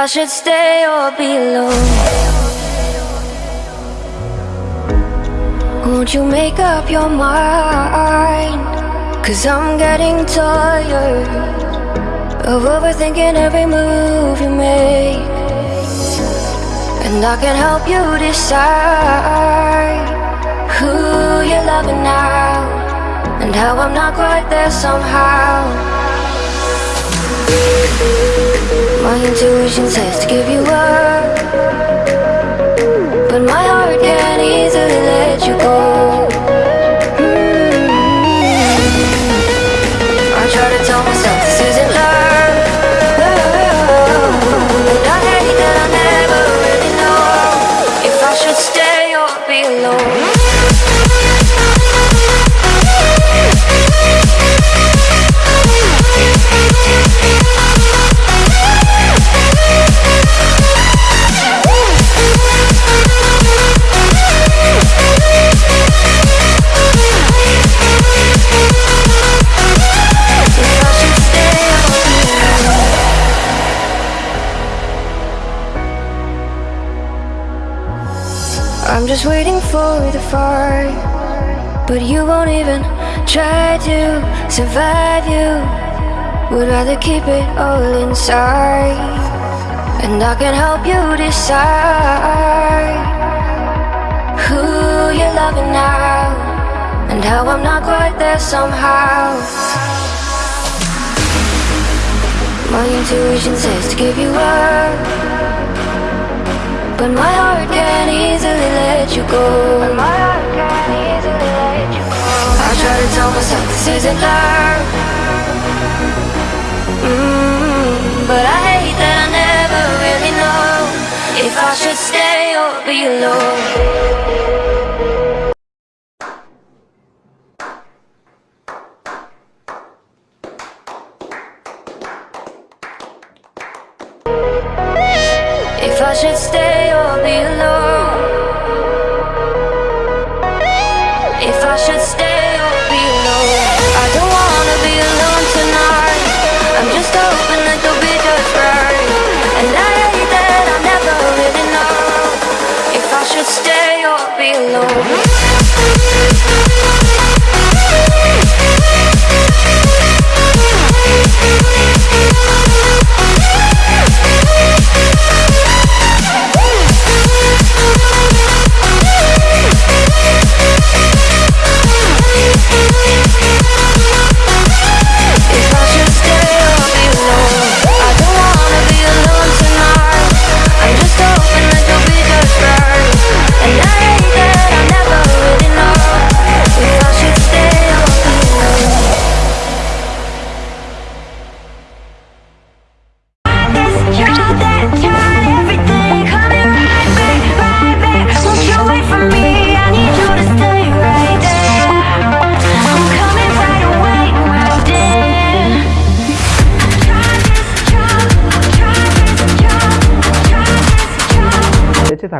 I should stay or be alone. Won't you make up your mind? Cause I'm getting tired Of overthinking every move you make. And I can help you decide Who you're loving now And how I'm not quite there somehow My intuition says to give you up. But my heart can't easily let you go for the fire But you won't even try to survive. You Would rather keep it all inside. And I can help you decide Who you're loving now And how I'm not quite there somehow. My intuition says to give you up but my heart can't easily let you go. My heart can't easily let you go. I try to tell myself this isn't love. Mm, but I hate that I never really know if I should stay or be alone.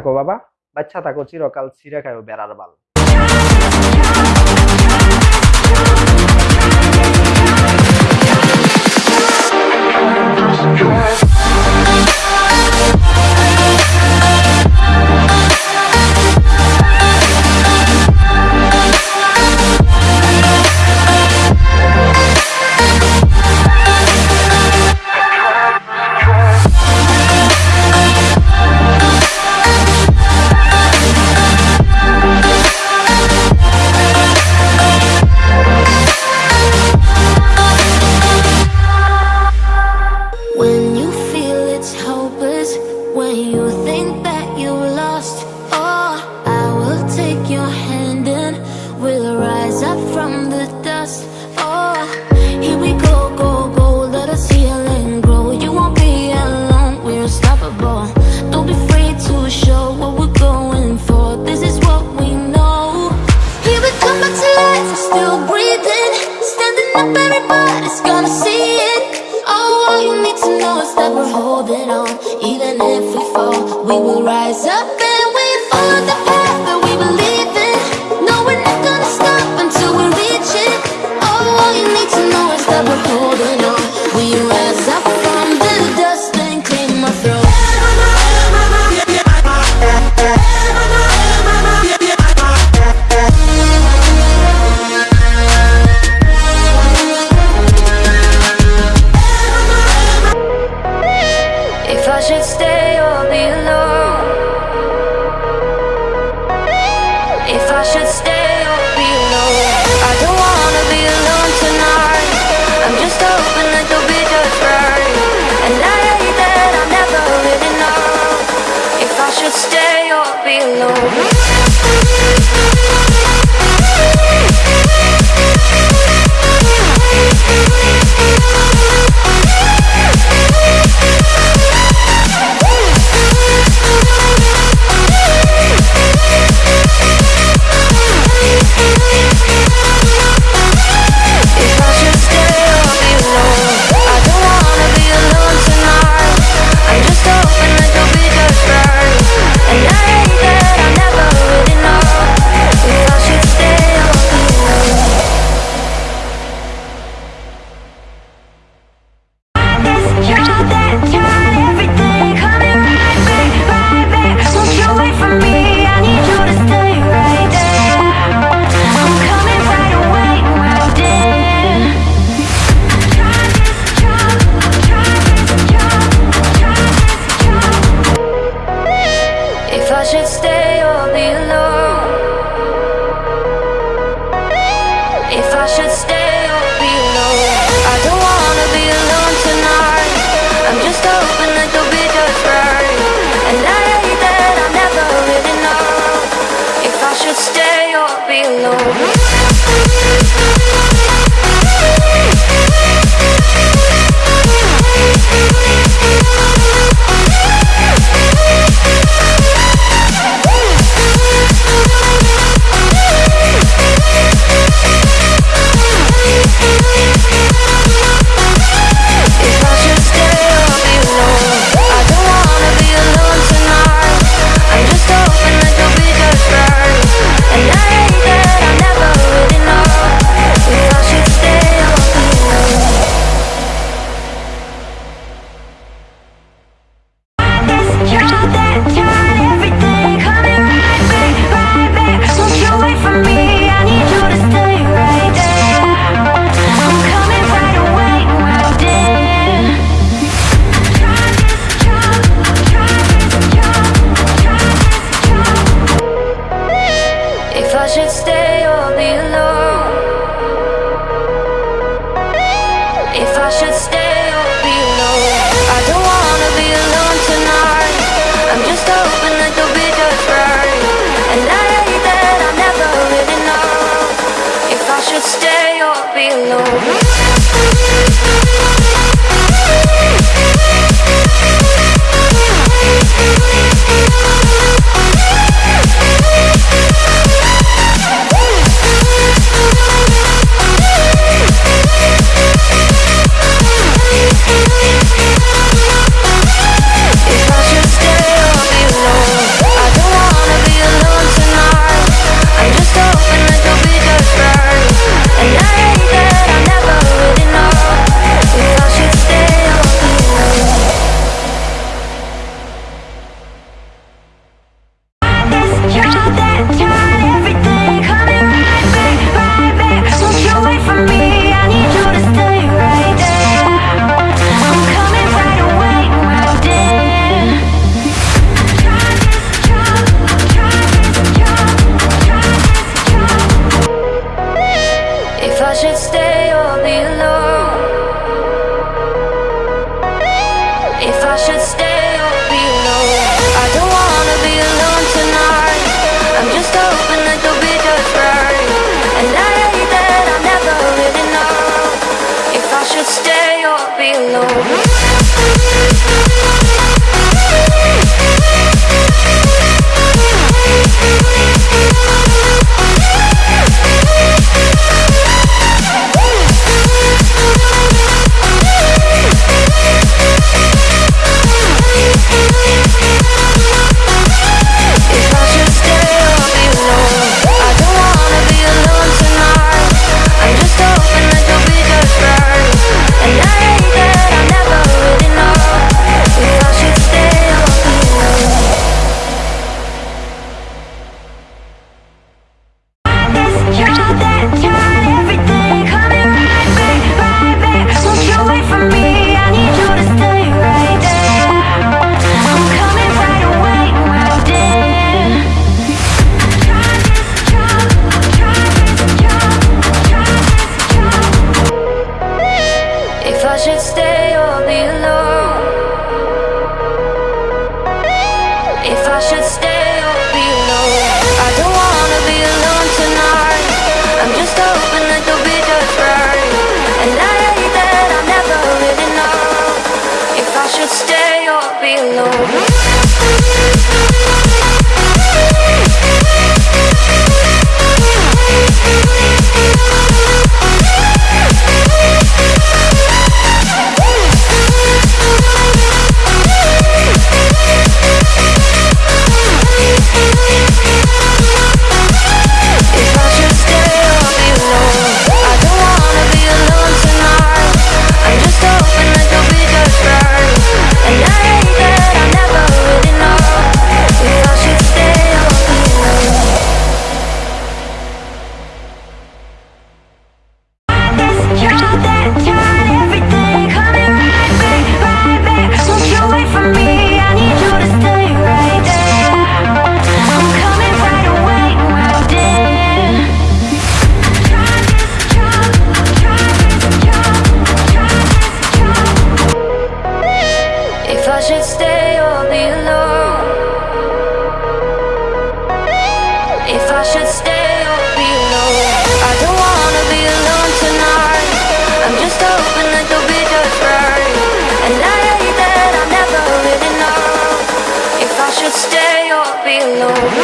থাকো বাবা। বাচ্চা থাকো চিরকাল ছিঁড়ে খায়ও বেড়ার বাল। When I should stay all alone. stay or be alone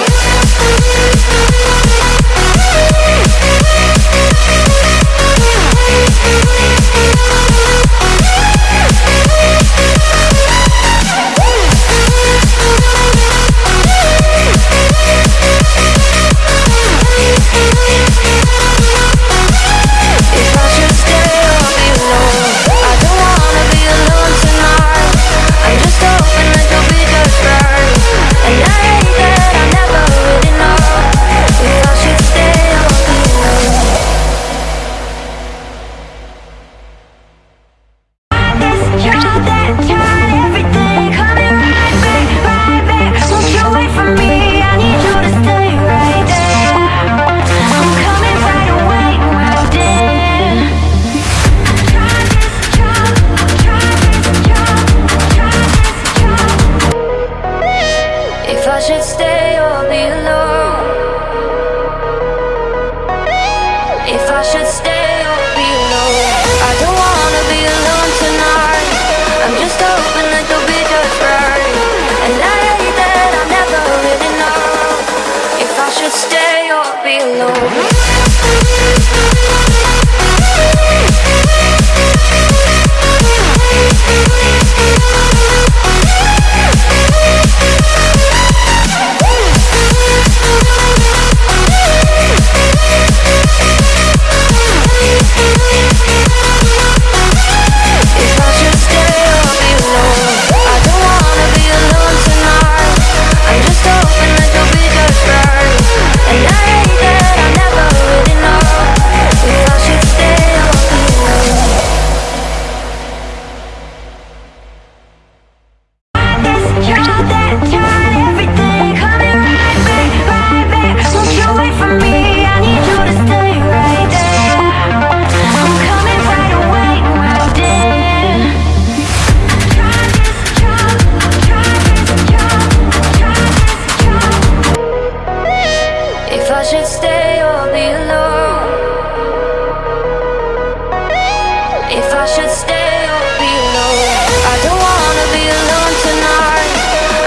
I should stay or be alone I don't wanna be alone tonight.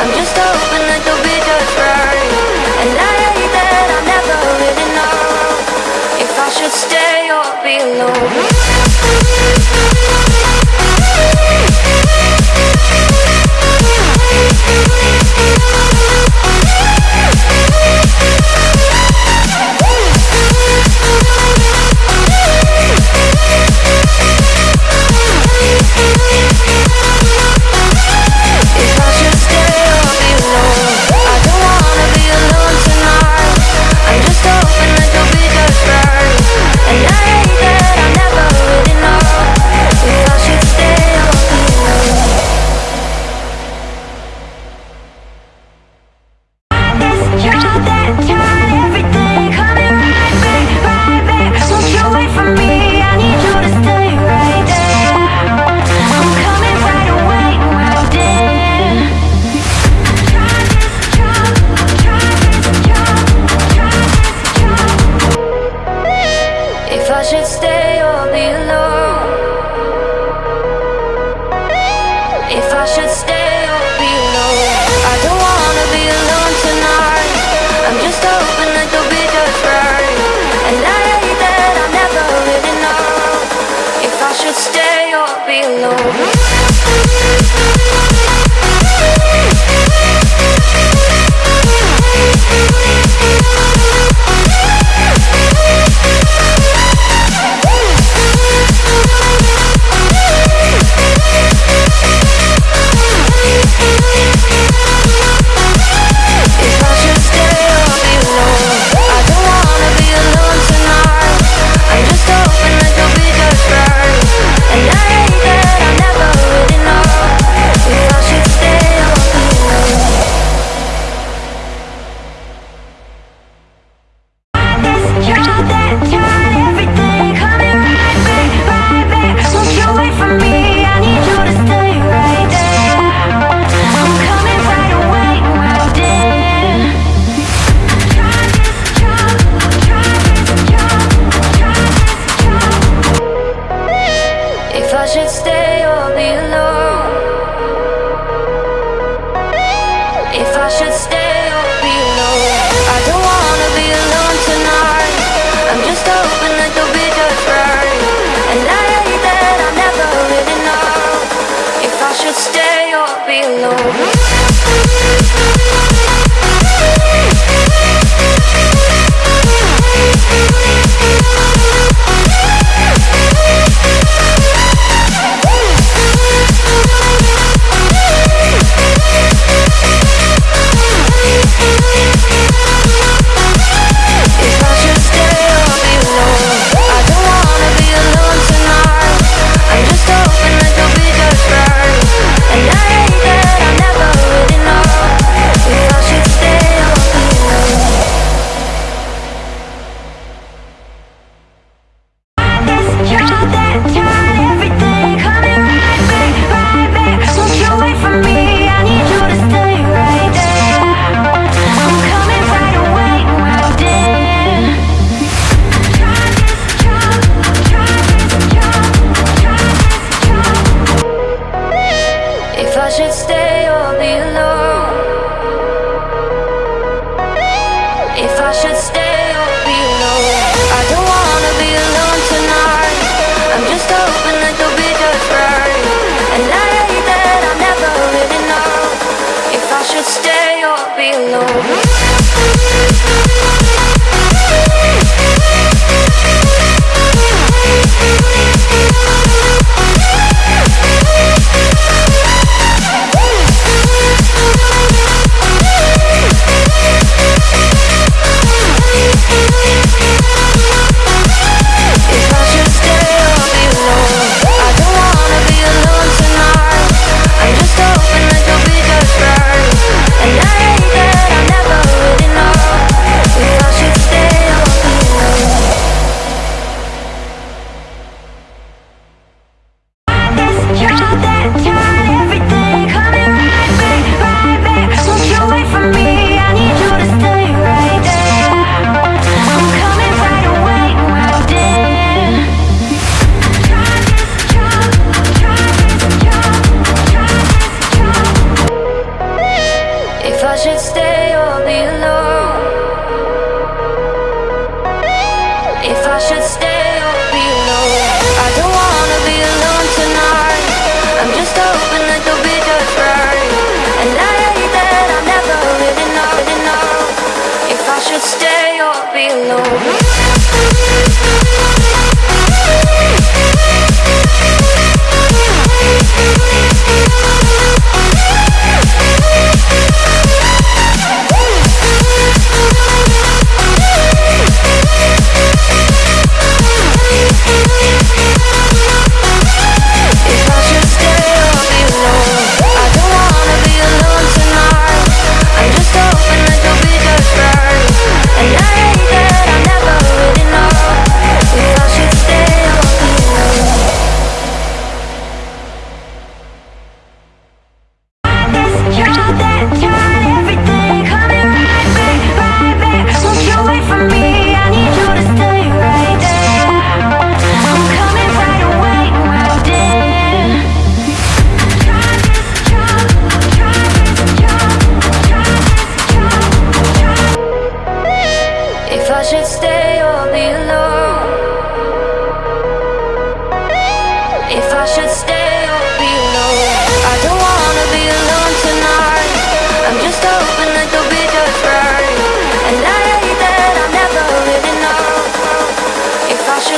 I'm just hoping that you'll be And I that I'll never really know If I should stay or be alone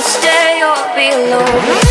stay or be alone.